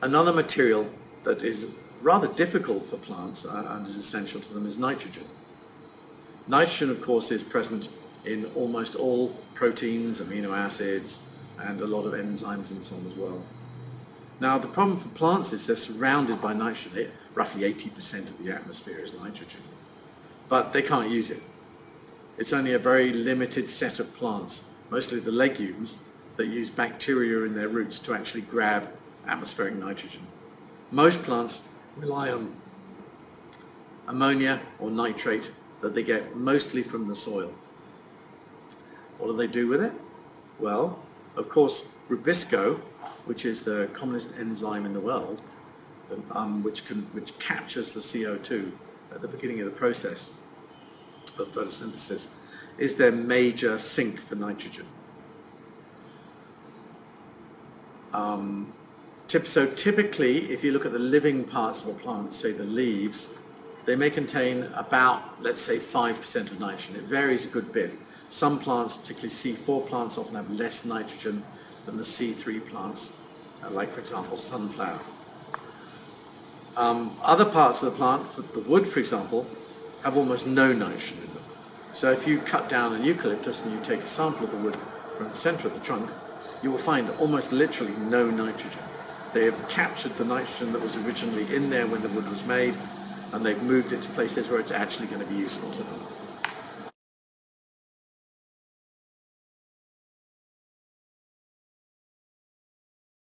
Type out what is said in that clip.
Another material that is rather difficult for plants and is essential to them is nitrogen. Nitrogen, of course, is present in almost all proteins, amino acids, and a lot of enzymes and so on as well. Now, the problem for plants is they're surrounded by nitrogen. Roughly 80% of the atmosphere is nitrogen, but they can't use it. It's only a very limited set of plants, mostly the legumes, that use bacteria in their roots to actually grab atmospheric nitrogen. Most plants rely on ammonia or nitrate that they get mostly from the soil. What do they do with it? Well, of course, rubisco, which is the commonest enzyme in the world, um, which, can, which captures the CO2 at the beginning of the process of photosynthesis, is their major sink for nitrogen. Um, so typically, if you look at the living parts of a plant, say the leaves, they may contain about, let's say, 5% of nitrogen. It varies a good bit. Some plants, particularly C4 plants, often have less nitrogen than the C3 plants, uh, like, for example, sunflower. Um, other parts of the plant, the wood, for example, have almost no nitrogen in them. So if you cut down an eucalyptus and you take a sample of the wood from the center of the trunk, you will find almost literally no nitrogen. They have captured the nitrogen that was originally in there when the wood was made, and they've moved it to places where it's actually going to be useful to them.